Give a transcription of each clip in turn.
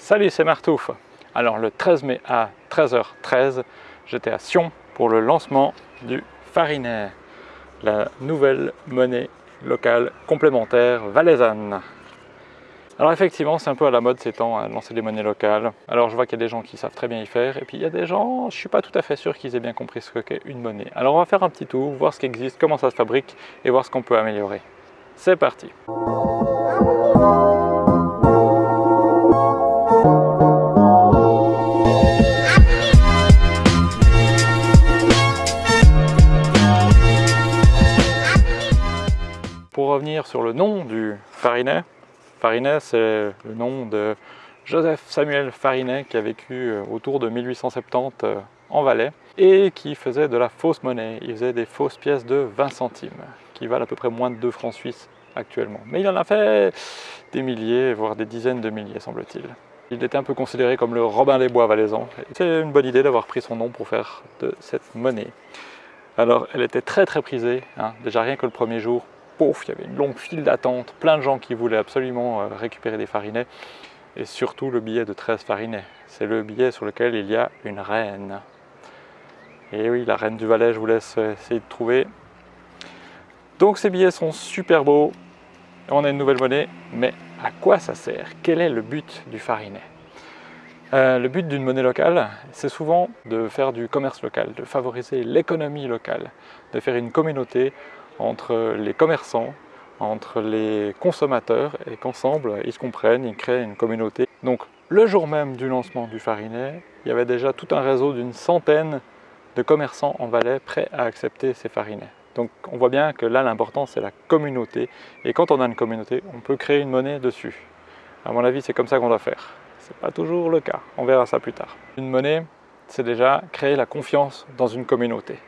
Salut, c'est Martouf. Alors le 13 mai à 13h13, j'étais à Sion pour le lancement du Farinet, la nouvelle monnaie locale complémentaire valaisanne. Alors effectivement, c'est un peu à la mode ces temps à lancer des monnaies locales. Alors je vois qu'il y a des gens qui savent très bien y faire, et puis il y a des gens, je suis pas tout à fait sûr qu'ils aient bien compris ce qu'est une monnaie. Alors on va faire un petit tour, voir ce qui existe, comment ça se fabrique, et voir ce qu'on peut améliorer. C'est parti revenir sur le nom du Farinet, Farinet c'est le nom de Joseph Samuel Farinet qui a vécu euh, autour de 1870 euh, en Valais et qui faisait de la fausse monnaie. Il faisait des fausses pièces de 20 centimes qui valent à peu près moins de 2 francs suisses actuellement. Mais il en a fait des milliers, voire des dizaines de milliers semble-t-il. Il était un peu considéré comme le Robin des Bois valaisan. C'est une bonne idée d'avoir pris son nom pour faire de cette monnaie. Alors elle était très très prisée, hein. déjà rien que le premier jour, il y avait une longue file d'attente, plein de gens qui voulaient absolument euh, récupérer des farinets, et surtout le billet de 13 farinets. C'est le billet sur lequel il y a une reine. Et oui, la reine du Valais, je vous laisse euh, essayer de trouver. Donc ces billets sont super beaux, on a une nouvelle monnaie, mais à quoi ça sert? Quel est le but du farinet? Euh, le but d'une monnaie locale, c'est souvent de faire du commerce local, de favoriser l'économie locale, de faire une communauté entre les commerçants, entre les consommateurs et qu'ensemble ils se comprennent, ils créent une communauté. Donc le jour même du lancement du Farinet, il y avait déjà tout un réseau d'une centaine de commerçants en Valais prêts à accepter ces farinets. Donc on voit bien que là l'important c'est la communauté et quand on a une communauté on peut créer une monnaie dessus. À mon avis c'est comme ça qu'on doit faire. C'est pas toujours le cas, on verra ça plus tard. Une monnaie c'est déjà créer la confiance dans une communauté.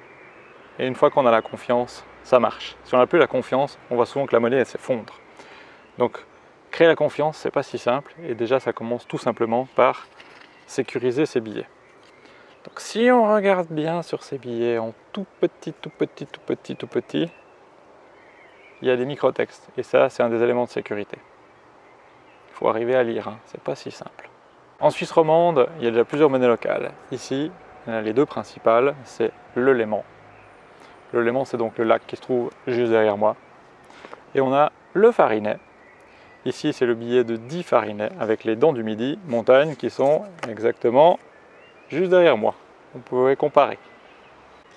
Et une fois qu'on a la confiance, ça marche. Si on n'a plus la confiance, on voit souvent que la monnaie s'effondre. Donc créer la confiance, c'est pas si simple et déjà ça commence tout simplement par sécuriser ses billets. Donc si on regarde bien sur ces billets en tout petit, tout petit, tout petit, tout petit, il y a des microtextes et ça c'est un des éléments de sécurité. Il faut arriver à lire, hein. c'est pas si simple. En Suisse romande, il y a déjà plusieurs monnaies locales. Ici, les deux principales, c'est le Léman le Léman, c'est donc le lac qui se trouve juste derrière moi. Et on a le Farinet. Ici, c'est le billet de 10 farinets avec les dents du midi, montagne, qui sont exactement juste derrière moi. Vous pouvez comparer.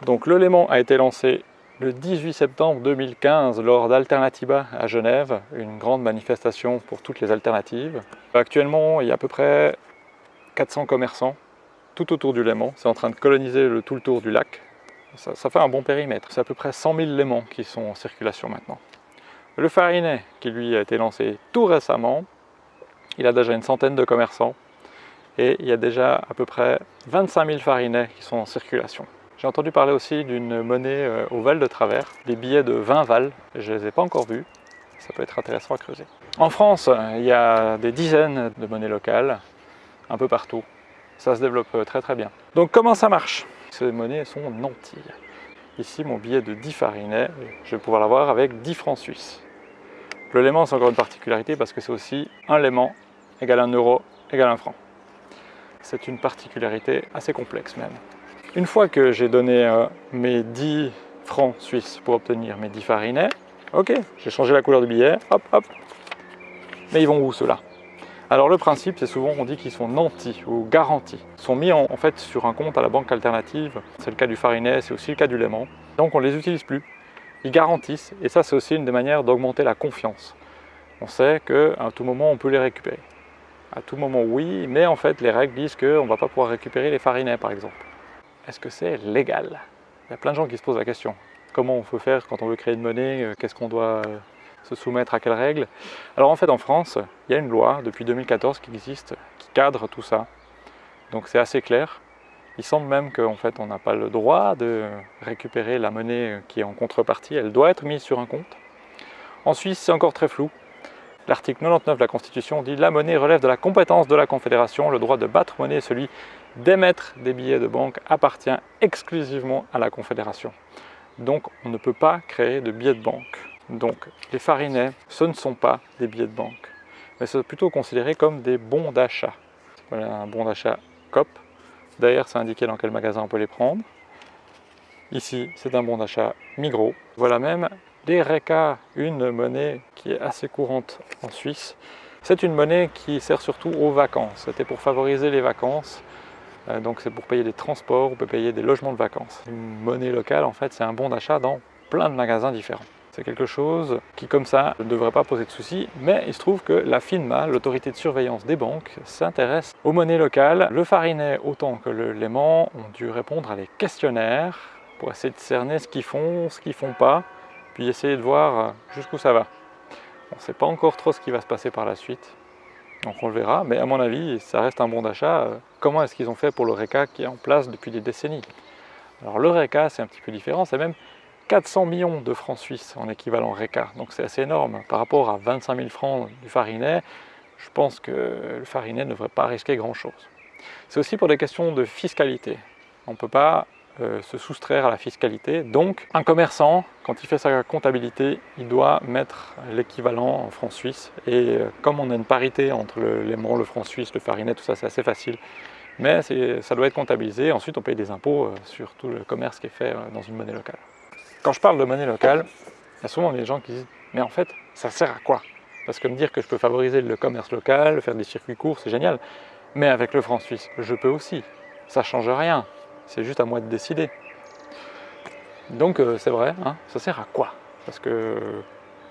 Donc le Léman a été lancé le 18 septembre 2015 lors d'Alternativa à Genève, une grande manifestation pour toutes les alternatives. Actuellement, il y a à peu près 400 commerçants tout autour du Léman. C'est en train de coloniser tout le tour du lac ça, fait un bon périmètre. C'est à peu près 100 000 léments qui sont en circulation maintenant. Le Farinet, qui lui a été lancé tout récemment, il a déjà une centaine de commerçants et il y a déjà à peu près 25 000 farinets qui sont en circulation. J'ai entendu parler aussi d'une monnaie euh, au val de travers, des billets de 20 vals, je ne les ai pas encore vus, ça peut être intéressant à creuser. En France, il y a des dizaines de monnaies locales, un peu partout. Ça se développe euh, très très bien. Donc comment ça marche? Ces monnaies sont nantis. Ici, mon billet de 10 farinets, je vais pouvoir l'avoir avec 10 francs suisses. Le léman, c'est encore une particularité parce que c'est aussi un léman égale un euro égale un franc. C'est une particularité assez complexe même. Une fois que j'ai donné euh, mes 10 francs suisses pour obtenir mes 10 farinets, ok, j'ai changé la couleur du billet, hop, hop. Mais ils vont où ceux-là? Alors le principe, c'est souvent on dit qu'ils sont nantis ou garantis. Ils sont mis en, fait sur un compte à la banque alternative. C'est le cas du Farinet, c'est aussi le cas du Léman. Donc on ne les utilise plus. Ils garantissent et ça c'est aussi une des manières d'augmenter la confiance. On sait qu'à tout moment on peut les récupérer. À tout moment oui, mais en fait les règles disent qu'on ne va pas pouvoir récupérer les farinets par exemple. Est-ce que c'est légal? Il y a plein de gens qui se posent la question. Comment on peut faire quand on veut créer une monnaie? Euh, Qu'est-ce qu'on doit se soumettre à quelles règles Alors en fait en France, il y a une loi depuis 2014 qui existe, qui cadre tout ça. Donc c'est assez clair. Il semble même qu'en fait on n'a pas le droit de récupérer la monnaie qui est en contrepartie, elle doit être mise sur un compte. En Suisse c'est encore très flou. L'article 99 de la Constitution dit « La monnaie relève de la compétence de la Confédération. Le droit de battre monnaie celui d'émettre des billets de banque appartient exclusivement à la Confédération. Donc on ne peut pas créer de billets de banque. Donc les farinets, ce ne sont pas des billets de banque, mais c'est plutôt considéré comme des bons d'achat. Voilà un bon d'achat COP. Derrière, c'est indiqué dans quel magasin on peut les prendre. Ici, c'est un bon d'achat Migros. Voilà même les RECA, une monnaie qui est assez courante en Suisse. C'est une monnaie qui sert surtout aux vacances. C'était pour favoriser les vacances. Euh, donc c'est pour payer des transports, on peut payer des logements de vacances. Une monnaie locale, en fait, c'est un bon d'achat dans plein de magasins différents. C'est quelque chose qui, comme ça, ne devrait pas poser de soucis, mais il se trouve que la FINMA, l'autorité de surveillance des banques, s'intéresse aux monnaies locales. Le Farinet, autant que le Léman, ont dû répondre à des questionnaires pour essayer de cerner ce qu'ils font, ce qu'ils font pas, puis essayer de voir jusqu'où ça va. On ne sait pas encore trop ce qui va se passer par la suite, donc on le verra, mais à mon avis, ça reste un bon d'achat. Comment est-ce qu'ils ont fait pour le RECA qui est en place depuis des décennies? Alors le RECA, c'est un petit peu différent, c'est même 400 millions de francs suisses en équivalent RECA, donc c'est assez énorme. Par rapport à 25 000 francs du Farinet, je pense que le Farinet ne devrait pas risquer grand-chose. C'est aussi pour des questions de fiscalité. On ne peut pas euh, se soustraire à la fiscalité. Donc, un commerçant, quand il fait sa comptabilité, il doit mettre l'équivalent en francs suisses. Et euh, comme on a une parité entre l'aimant, le franc suisse, le farinet, tout ça, c'est assez facile. Mais ça doit être comptabilisé. Ensuite, on paye des impôts euh, sur tout le commerce qui est fait dans une monnaie locale. Quand je parle de monnaie locale, il y a souvent des gens qui disent « mais en fait, ça sert à quoi ?» Parce que me dire que je peux favoriser le commerce local, faire des circuits courts, c'est génial. Mais avec le franc suisse, je peux aussi. Ça ne change rien. C'est juste à moi de décider. Donc euh, c'est vrai, hein, ça sert à quoi? Parce que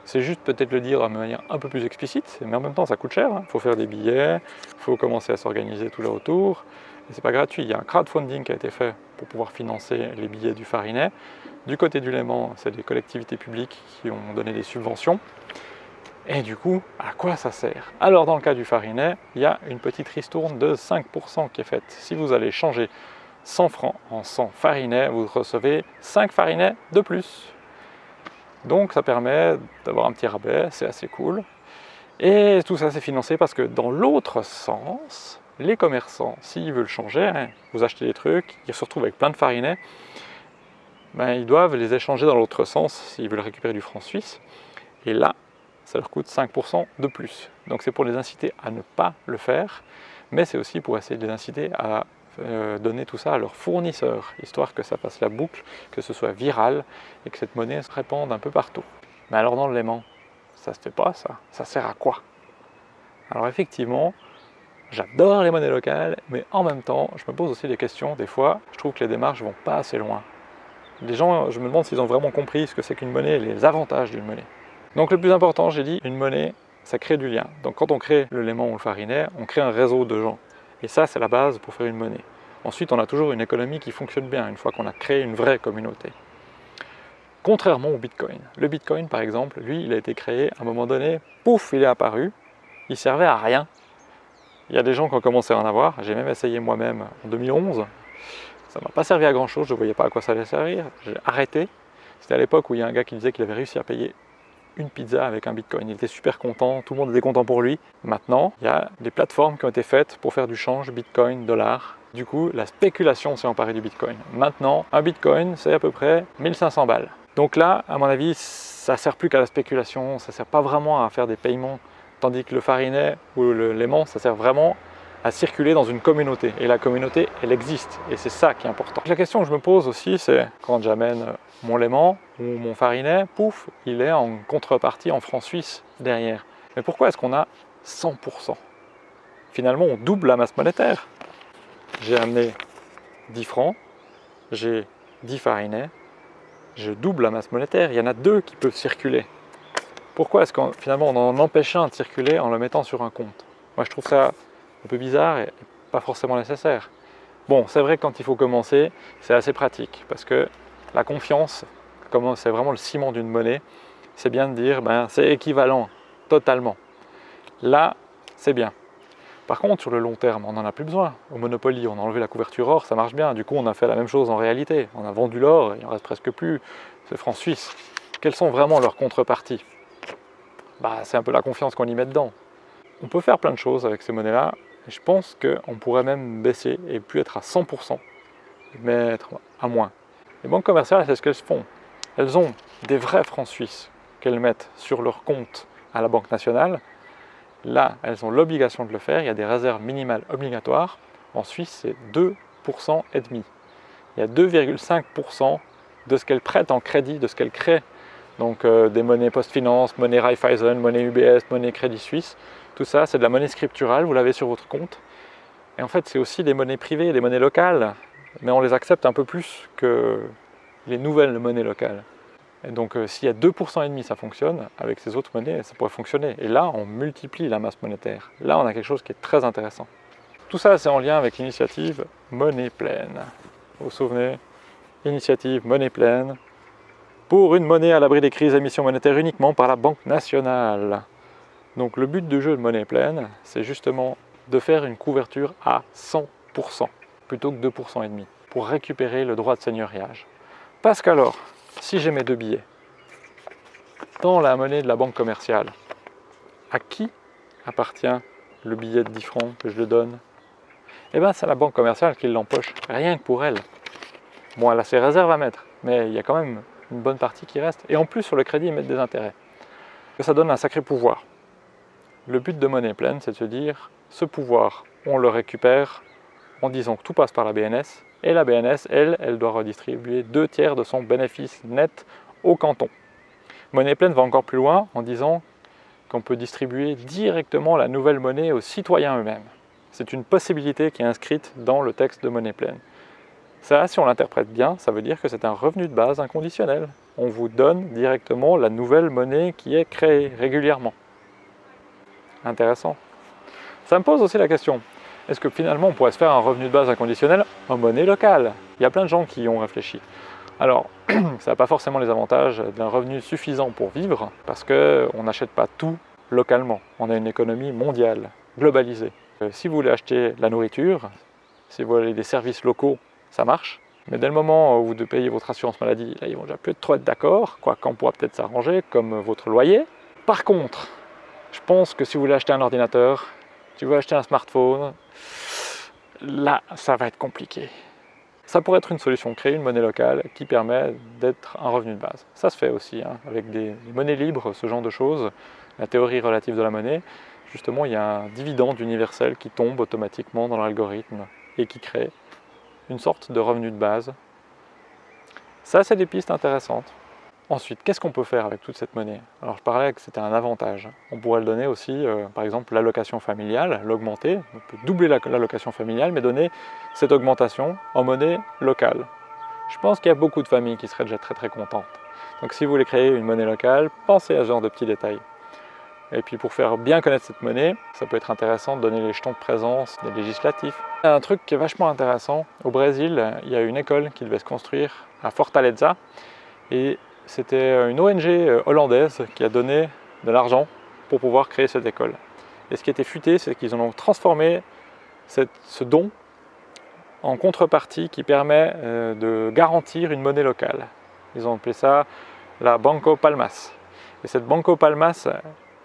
c'est juste peut-être le dire de manière un peu plus explicite, mais en même temps ça coûte cher. Il hein. faut faire des billets, il faut commencer à s'organiser tout là autour. Et c'est pas gratuit, il y a un crowdfunding qui a été fait pour pouvoir financer les billets du Farinet. Du côté du Léman, c'est des collectivités publiques qui ont donné des subventions. Et du coup, à quoi ça sert? Alors dans le cas du Farinet, il y a une petite ristourne de 5% qui est faite. Si vous allez changer 100 francs en 100 farinets, vous recevez 5 farinets de plus. Donc ça permet d'avoir un petit rabais, c'est assez cool. Et tout ça c'est financé parce que dans l'autre sens, les commerçants, s'ils veulent changer, hein, vous achetez des trucs, ils se retrouvent avec plein de farinets, ben, ils doivent les échanger dans l'autre sens s'ils veulent récupérer du franc suisse. Et là, ça leur coûte 5% de plus. Donc c'est pour les inciter à ne pas le faire, mais c'est aussi pour essayer de les inciter à euh, donner tout ça à leurs fournisseurs, histoire que ça passe la boucle, que ce soit viral et que cette monnaie se répande un peu partout. Mais alors dans le Léman, ça se fait pas ça Ça sert à quoi? Alors effectivement, j'adore les monnaies locales, mais en même temps, je me pose aussi des questions. Des fois, je trouve que les démarches vont pas assez loin. Les gens, je me demande s'ils ont vraiment compris ce que c'est qu'une monnaie et les avantages d'une monnaie. Donc le plus important, j'ai dit, une monnaie, ça crée du lien. Donc quand on crée le Léman ou le Farinet, on crée un réseau de gens. Et ça, c'est la base pour faire une monnaie. Ensuite, on a toujours une économie qui fonctionne bien, une fois qu'on a créé une vraie communauté. Contrairement au Bitcoin. Le Bitcoin, par exemple, lui, il a été créé à un moment donné, pouf, il est apparu, il servait à rien. Il y a des gens qui ont commencé à en avoir, j'ai même essayé moi-même en 2011. Ça ne m'a pas servi à grand chose, je ne voyais pas à quoi ça allait servir. J'ai arrêté. C'était à l'époque où il y a un gars qui disait qu'il avait réussi à payer une pizza avec un bitcoin. Il était super content, tout le monde était content pour lui. Maintenant, il y a des plateformes qui ont été faites pour faire du change bitcoin, dollar. Du coup, la spéculation s'est emparée du bitcoin. Maintenant, un bitcoin, c'est à peu près 1500 balles. Donc là, à mon avis, ça sert plus qu'à la spéculation, ça sert pas vraiment à faire des paiements. Tandis que le farinet ou l'aimant, ça sert vraiment à circuler dans une communauté. Et la communauté, elle existe. Et c'est ça qui est important. La question que je me pose aussi, c'est quand j'amène mon léman ou mon farinet, pouf, il est en contrepartie en francs suisses derrière. Mais pourquoi est-ce qu'on a 100% Finalement, on double la masse monétaire. J'ai amené 10 francs, j'ai 10 farinets, je double la masse monétaire. Il y en a deux qui peuvent circuler. Pourquoi est-ce qu'on finalement on en empêche un de circuler en le mettant sur un compte? Moi je trouve ça un peu bizarre et pas forcément nécessaire. Bon, c'est vrai que quand il faut commencer, c'est assez pratique parce que la confiance, comme c'est vraiment le ciment d'une monnaie, c'est bien de dire ben, c'est équivalent totalement. Là, c'est bien. Par contre, sur le long terme, on n'en a plus besoin. Au Monopoly, on a enlevé la couverture or, ça marche bien. Du coup, on a fait la même chose en réalité. On a vendu l'or, il en reste presque plus. C'est francs suisses. Quelles sont vraiment leurs contreparties? Bah, C'est un peu la confiance qu'on y met dedans. On peut faire plein de choses avec ces monnaies-là, je pense qu'on pourrait même baisser et plus être à 100%, mais être à moins. Les banques commerciales, c'est ce qu'elles font. Elles ont des vrais francs suisses qu'elles mettent sur leur compte à la Banque nationale Là, elles ont l'obligation de le faire, il y a des réserves minimales obligatoires. En Suisse, c'est 2% et demi. Il y a 2,5% de ce qu'elles prêtent en crédit, de ce qu'elles créent. Donc euh, des monnaies post-finance, monnaie Raiffeisen, monnaie UBS, monnaie Crédit Suisse. Tout ça, c'est de la monnaie scripturale, vous l'avez sur votre compte. Et en fait, c'est aussi des monnaies privées, des monnaies locales, mais on les accepte un peu plus que les nouvelles monnaies locales. Et donc euh, s'il y a 2% et demi, ça fonctionne, avec ces autres monnaies, ça pourrait fonctionner. Et là, on multiplie la masse monétaire. Là, on a quelque chose qui est très intéressant. Tout ça, c'est en lien avec l'initiative Monnaie Pleine. Vous vous souvenez? Initiative Monnaie Pleine pour une monnaie à l'abri des crises d'émission monétaire uniquement par la Banque nationale. Donc le but du jeu de Monnaie Pleine, c'est justement de faire une couverture à 100% plutôt que 2% et demi pour récupérer le droit de seigneuriage. Parce qu'alors, si j'ai mes deux billets dans la monnaie de la banque commerciale, à qui appartient le billet de 10 francs que je le donne? Eh bien, c'est la banque commerciale qui l'empoche, rien que pour elle. Bon, elle a ses réserves à mettre, mais il y a quand même une bonne partie qui reste. Et en plus, sur le crédit, ils mettent des intérêts. Ça donne un sacré pouvoir. Le but de monnaie pleine, c'est de se dire, ce pouvoir, on le récupère en disant que tout passe par la BNS, et la BNS, elle, elle doit redistribuer deux tiers de son bénéfice net au canton. Monnaie pleine va encore plus loin en disant qu'on peut distribuer directement la nouvelle monnaie aux citoyens eux-mêmes. C'est une possibilité qui est inscrite dans le texte de monnaie pleine. Ça, si on l'interprète bien, ça veut dire que c'est un revenu de base inconditionnel. On vous donne directement la nouvelle monnaie qui est créée régulièrement. Intéressant. Ça me pose aussi la question, est-ce que finalement on pourrait se faire un revenu de base inconditionnel en monnaie locale? Il y a plein de gens qui y ont réfléchi. Alors, ça n'a pas forcément les avantages d'un revenu suffisant pour vivre, parce qu'on n'achète pas tout localement. On a une économie mondiale, globalisée. Euh, si vous voulez acheter la nourriture, si vous voulez des services locaux, ça marche. Mais dès le moment où vous devez payer votre assurance maladie, là, ils vont déjà plus trop être d'accord, quoi qu'on pourra peut-être s'arranger, comme votre loyer. Par contre, je pense que si vous voulez acheter un ordinateur, si vous voulez acheter un smartphone, là, ça va être compliqué. Ça pourrait être une solution, créer une monnaie locale qui permet d'être un revenu de base. Ça se fait aussi, hein, avec des, monnaies libres, ce genre de choses, la théorie relative de la monnaie. Justement, il y a un dividende universel qui tombe automatiquement dans l'algorithme et qui crée une sorte de revenu de base. Ça, c'est des pistes intéressantes. Ensuite, qu'est-ce qu'on peut faire avec toute cette monnaie? Alors je parlais que c'était un avantage. On pourrait le donner aussi, euh, par exemple, l'allocation familiale, l'augmenter. On peut doubler l'allocation familiale, mais donner cette augmentation en monnaie locale. Je pense qu'il y a beaucoup de familles qui seraient déjà très très contentes. Donc si vous voulez créer une monnaie locale, pensez à ce genre de petits détails. Et puis pour faire bien connaître cette monnaie, ça peut être intéressant de donner les jetons de présence des législatifs. Un truc qui est vachement intéressant, au Brésil, il y a une école qui devait se construire à Fortaleza, et c'était une ONG euh, hollandaise qui a donné de l'argent pour pouvoir créer cette école. Et ce qui était futé, c'est qu'ils ont transformé ce don en contrepartie qui permet euh, de garantir une monnaie locale. Ils ont appelé ça la Banco Palmas. Et cette Banco Palmas,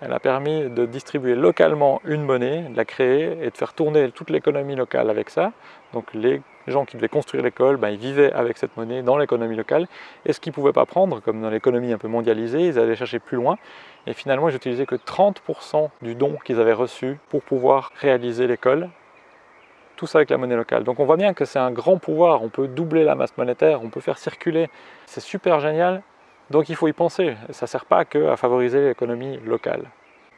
elle a permis de distribuer localement une monnaie, de la créer et de faire tourner toute l'économie locale avec ça. Donc les gens qui devaient construire l'école, ben, ils vivaient avec cette monnaie dans l'économie locale. Et ce qu'ils ne pouvaient pas prendre, comme dans l'économie un peu mondialisée, ils allaient chercher plus loin. Et finalement, ils n'utilisaient que 30% du don qu'ils avaient reçu pour pouvoir réaliser l'école. Tout ça avec la monnaie locale. Donc on voit bien que c'est un grand pouvoir, on peut doubler la masse monétaire, on peut faire circuler. C'est super génial donc il faut y penser, ça ne sert pas que à favoriser l'économie locale.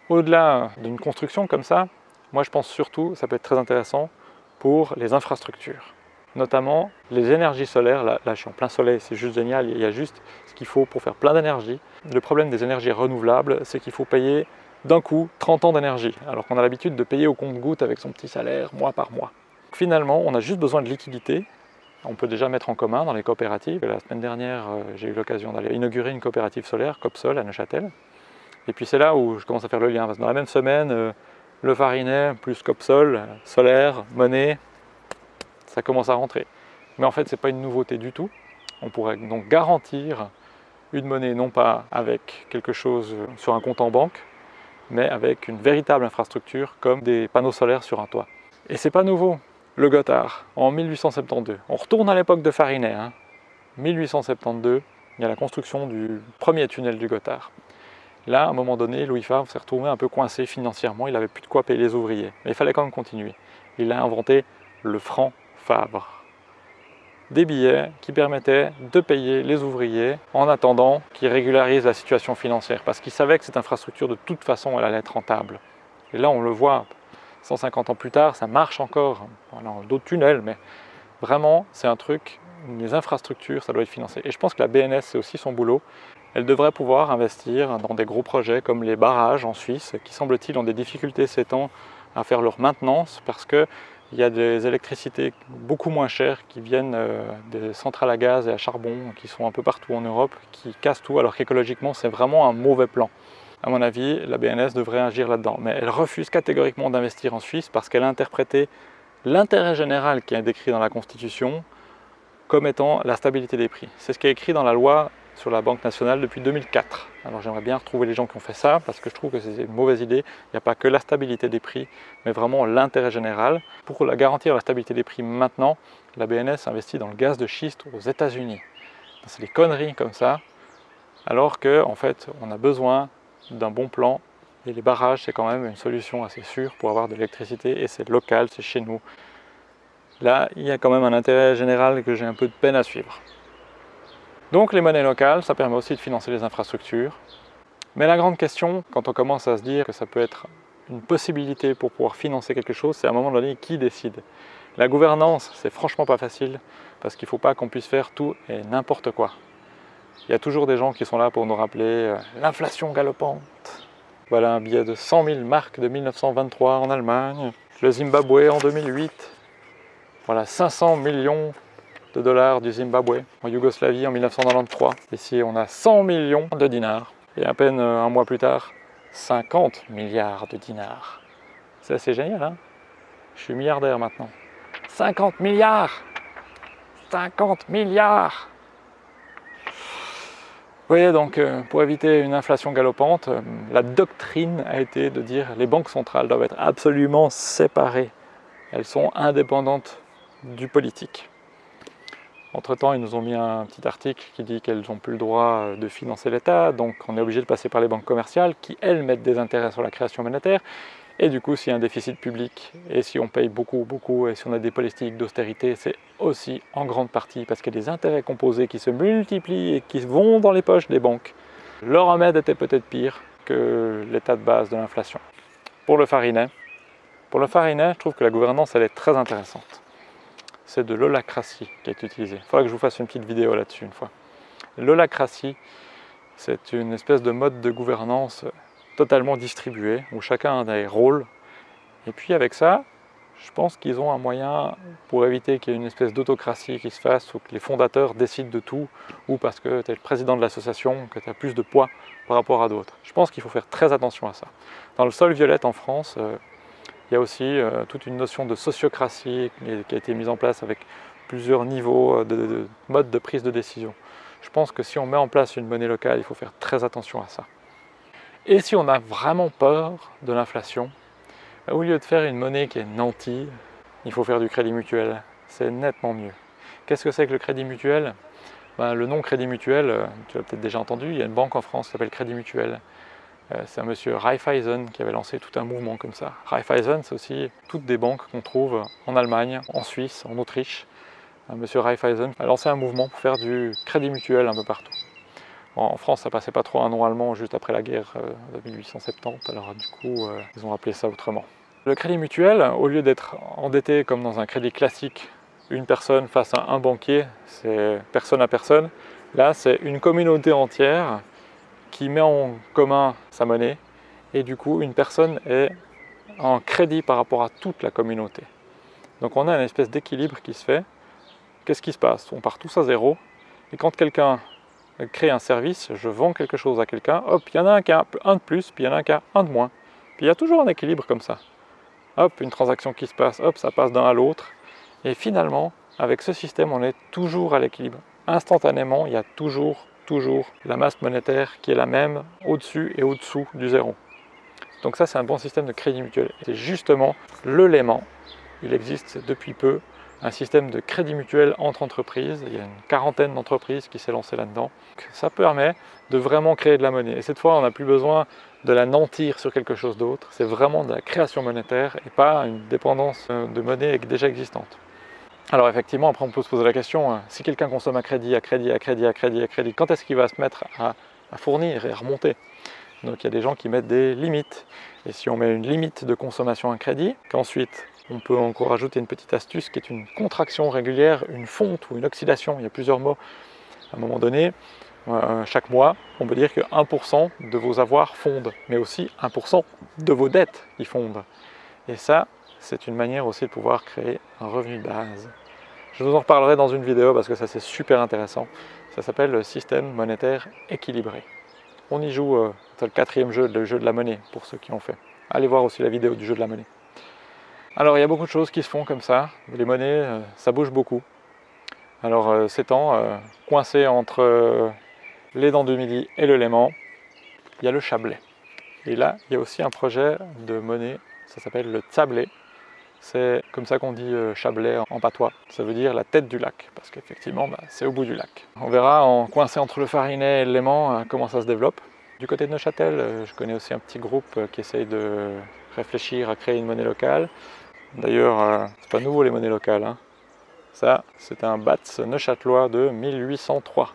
Au-delà d'une construction comme ça, moi je pense surtout, ça peut être très intéressant pour les infrastructures. Notamment les énergies solaires, là, je suis en plein soleil, c'est juste génial, il y a juste ce qu'il faut pour faire plein d'énergie. Le problème des énergies renouvelables, c'est qu'il faut payer d'un coup 30 ans d'énergie, alors qu'on a l'habitude de payer au compte-goutte avec son petit salaire mois par mois. Finalement, on a juste besoin de liquidité on peut déjà mettre en commun dans les coopératives. La semaine dernière, euh, j'ai eu l'occasion d'aller inaugurer une coopérative solaire, Copsol, à Neuchâtel. Et puis c'est là où je commence à faire le lien, parce que dans la même semaine, euh, le Farinet plus Copsol, solaire, monnaie, ça commence à rentrer. Mais en fait, ce n'est pas une nouveauté du tout. On pourrait donc garantir une monnaie non pas avec quelque chose sur un compte en banque, mais avec une véritable infrastructure comme des panneaux solaires sur un toit. Et c'est pas nouveau, le Gothard, en 1872. On retourne à l'époque de Farinet. Hein. 1872, il y a la construction du premier tunnel du Gothard. Là, à un moment donné, Louis Favre s'est retrouvé un peu coincé financièrement, il n'avait plus de quoi payer les ouvriers. Mais il fallait quand même continuer. Il a inventé le franc Des billets qui permettaient de payer les ouvriers en attendant qu'ils régularisent la situation financière. Parce qu'il savait que cette infrastructure, de toute façon, elle allait être rentable. Et là, on le voit, 150 ans plus tard, ça marche encore. Voilà, d'autres tunnels, mais vraiment, c'est un truc, les infrastructures, ça doit être financé. Et je pense que la BNS, c'est aussi son boulot. Elle devrait pouvoir investir dans des gros projets comme les barrages en Suisse, qui semble-t-il ont des difficultés ces temps à faire leur maintenance parce qu'il y a des électricités beaucoup moins chères qui viennent euh, des centrales à gaz et à charbon qui sont un peu partout en Europe, qui cassent tout alors qu'écologiquement c'est vraiment un mauvais plan. À mon avis, la BNS devrait agir là-dedans. Mais elle refuse catégoriquement d'investir en Suisse parce qu'elle a interprété l'intérêt général qui est décrit dans la Constitution comme étant la stabilité des prix. C'est ce qui est écrit dans la loi sur la Banque nationale depuis 2004. Alors j'aimerais bien retrouver les gens qui ont fait ça parce que je trouve que c'est une mauvaise idée. Il n'y a pas que la stabilité des prix, mais vraiment l'intérêt général. Pour la garantir la stabilité des prix maintenant, la BNS investit dans le gaz de schiste aux États-Unis. C'est des conneries comme ça, alors qu'en en fait, on a besoin d'un bon plan et les barrages, c'est quand même une solution assez sûre pour avoir de l'électricité et c'est local, c'est chez nous. Là, il y a quand même un intérêt général que j'ai un peu de peine à suivre. Donc les monnaies locales, ça permet aussi de financer les infrastructures. Mais la grande question, quand on commence à se dire que ça peut être une possibilité pour pouvoir financer quelque chose, c'est à un moment donné qui décide. La gouvernance, c'est franchement pas facile, parce qu'il ne faut pas qu'on puisse faire tout et n'importe quoi. Il y a toujours des gens qui sont là pour nous rappeler euh, l'inflation galopante. Voilà un billet de 100 000 marques de 1923 en Allemagne. Le Zimbabwe en 2008. Voilà 500 millions de dollars du Zimbabwe en Yougoslavie en 1993. Ici, on a 100 millions de dinars. Et à peine euh, un mois plus tard, 50 milliards de dinars. C'est assez génial, hein? Je suis milliardaire maintenant. 50 milliards 50 milliards vous voyez, donc euh, pour éviter une inflation galopante, euh, la doctrine a été de dire les banques centrales doivent être absolument séparées. Elles sont indépendantes du politique. Entre-temps, ils nous ont mis un petit article qui dit qu'elles n'ont plus le droit de financer l'État, donc on est obligé de passer par les banques commerciales qui, elles, mettent des intérêts sur la création monétaire. Et du coup, s'il y a un déficit public, et si on paye beaucoup, beaucoup, et si on a des politiques d'austérité, c'est aussi en grande partie parce qu'il y a des intérêts composés qui se multiplient et qui vont dans les poches des banques. Leur remède était peut-être pire que l'état de base de l'inflation. Pour le farinet, pour le farinet, je trouve que la gouvernance, elle est très intéressante c'est de l'holacratie qui est utilisée. Il faudra que je vous fasse une petite vidéo là-dessus une fois. L'holacratie, c'est une espèce de mode de gouvernance totalement distribué, où chacun a des rôles. Et puis avec ça, je pense qu'ils ont un moyen pour éviter qu'il y ait une espèce d'autocratie qui se fasse, ou que les fondateurs décident de tout, ou parce que tu es le président de l'association, que tu as plus de poids par rapport à d'autres. Je pense qu'il faut faire très attention à ça. Dans le sol violette en France, euh, il y a aussi euh, toute une notion de sociocratie qui a été mise en place avec plusieurs niveaux euh, de, modes de prise de décision. Je pense que si on met en place une monnaie locale, il faut faire très attention à ça. Et si on a vraiment peur de l'inflation, bah, au lieu de faire une monnaie qui est nantie, il faut faire du crédit mutuel. C'est nettement mieux. Qu'est-ce que c'est que le crédit mutuel? Bah, Le nom crédit mutuel, euh, tu l'as peut-être déjà entendu, il y a une banque en France qui s'appelle Crédit Mutuel. Euh, c'est un monsieur Raiffeisen qui avait lancé tout un mouvement comme ça. Raiffeisen, c'est aussi toutes des banques qu'on trouve en Allemagne, en Suisse, en Autriche. Monsieur Raiffeisen a lancé un mouvement pour faire du crédit mutuel un peu partout. En France, ça passait pas trop un nom allemand juste après la guerre euh, de 1870, alors du coup, euh, ils ont appelé ça autrement. Le crédit mutuel, au lieu d'être endetté comme dans un crédit classique, une personne face à un banquier, c'est personne à personne, là c'est une communauté entière qui met en commun sa monnaie et du coup une personne est en crédit par rapport à toute la communauté. Donc on a une espèce d'équilibre qui se fait. Qu'est-ce qui se passe? On part tous à zéro et quand quelqu'un crée un service, je vends quelque chose à quelqu'un, hop, il y en a un qui a un de plus, puis il y en a un qui a un de moins. Puis il y a toujours un équilibre comme ça. Hop, une transaction qui se passe, hop, ça passe d'un à l'autre. Et finalement, avec ce système, on est toujours à l'équilibre. Instantanément, il y a toujours toujours la masse monétaire qui est la même au-dessus et au-dessous du zéro. Donc ça, c'est un bon système de crédit mutuel. C'est justement l'élément il existe depuis peu un système de crédit mutuel entre entreprises. Il y a une quarantaine d'entreprises qui s'est lancé là-dedans. Ça permet de vraiment créer de la monnaie. Et cette fois, on n'a plus besoin de la nantir sur quelque chose d'autre. C'est vraiment de la création monétaire et pas une dépendance euh, de monnaie déjà existante. Alors effectivement, après on peut se poser la question, hein, si quelqu'un consomme à crédit, à crédit, à crédit, à crédit, à crédit, quand est-ce qu'il va se mettre à, fournir et à remonter? Donc il y a des gens qui mettent des limites. Et si on met une limite de consommation à crédit, qu'ensuite on peut encore ajouter une petite astuce qui est une contraction régulière, une fonte ou une oxydation, il y a plusieurs mots. À un moment donné, euh, chaque mois, on peut dire que 1% de vos avoirs fondent, mais aussi 1% de vos dettes qui fondent. Et ça, c'est une manière aussi de pouvoir créer un revenu de base. Je vous en reparlerai dans une vidéo parce que ça c'est super intéressant. Ça s'appelle le système monétaire équilibré. On y joue, euh, c'est le quatrième jeu, le jeu de la monnaie, pour ceux qui ont fait. Allez voir aussi la vidéo du jeu de la monnaie. Alors il y a beaucoup de choses qui se font comme ça. Les monnaies, euh, ça bouge beaucoup. Alors euh, ces temps, euh, coincé entre les dents du midi et le Léman, il y a le Chablais. Et là, il y a aussi un projet de monnaie, ça s'appelle le Tsablé. C'est comme ça qu'on dit Chablais en patois. Ça veut dire la tête du lac, parce qu'effectivement, bah, c'est au bout du lac. On verra, en coincé entre le Farinet et le Léman, comment ça se développe. Du côté de Neuchâtel, je connais aussi un petit groupe qui essaye de réfléchir à créer une monnaie locale. D'ailleurs, euh, c'est pas nouveau les monnaies locales. Hein. Ça, c'est un BATS neuchâtelois de 1803.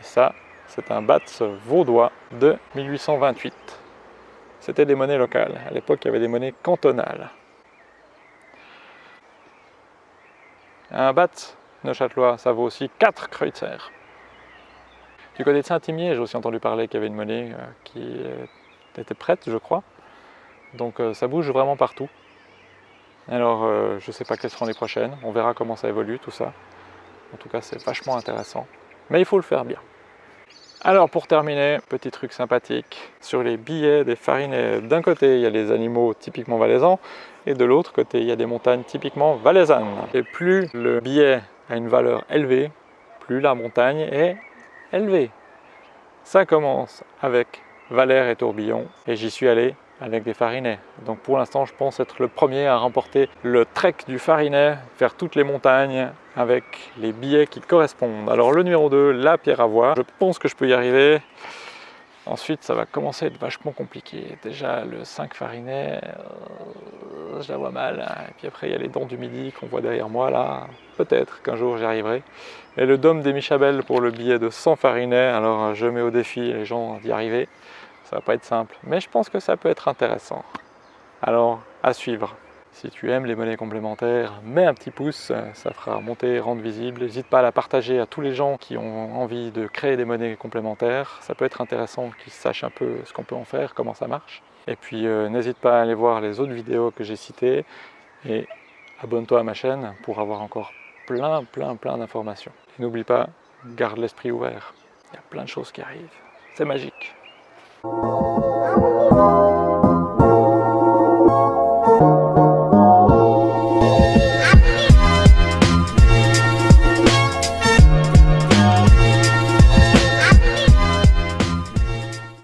Et ça, c'est un BATS vaudois de 1828. C'était des monnaies locales. À l'époque, il y avait des monnaies cantonales. Un BATS neuchâtelois, ça vaut aussi 4 kreutzer. Du côté de Saint-Imier, j'ai aussi entendu parler qu'il y avait une monnaie qui était prête, je crois. Donc euh, ça bouge vraiment partout. Alors, euh, je ne sais pas quelles seront les prochaines. On verra comment ça évolue, tout ça. En tout cas, c'est vachement intéressant. Mais il faut le faire bien. Alors, pour terminer, petit truc sympathique. Sur les billets des farinets, d'un côté, il y a les animaux typiquement valaisans, et de l'autre côté, il y a des montagnes typiquement valaisannes. Et plus le billet a une valeur élevée, plus la montagne est élevée. Ça commence avec Valère et Tourbillon, et j'y suis allé avec des farinets. Donc pour l'instant, je pense être le premier à remporter le trek du farinet vers toutes les montagnes avec les billets qui correspondent. Alors le numéro 2, la pierre à voir. Je pense que je peux y arriver. Ensuite, ça va commencer à être vachement compliqué. Déjà, le 5 farinet, euh, je la vois mal. Et puis après, il y a les dents du midi qu'on voit derrière moi, là. Peut-être qu'un jour, j'y arriverai. Et le dôme des Michabel pour le billet de 100 farinets. Alors, je mets au défi les gens d'y arriver. Ça va pas être simple, mais je pense que ça peut être intéressant. Alors, à suivre. Si tu aimes les monnaies complémentaires, mets un petit pouce, ça fera monter, rendre visible. N'hésite pas à la partager à tous les gens qui ont envie de créer des monnaies complémentaires. Ça peut être intéressant qu'ils sachent un peu ce qu'on peut en faire, comment ça marche. Et puis euh, n'hésite pas à aller voir les autres vidéos que j'ai citées et abonne-toi à ma chaîne pour avoir encore plein, plein, plein d'informations. Et n'oublie pas, garde l'esprit ouvert. Il y a plein de choses qui arrivent. C'est magique. Thank you.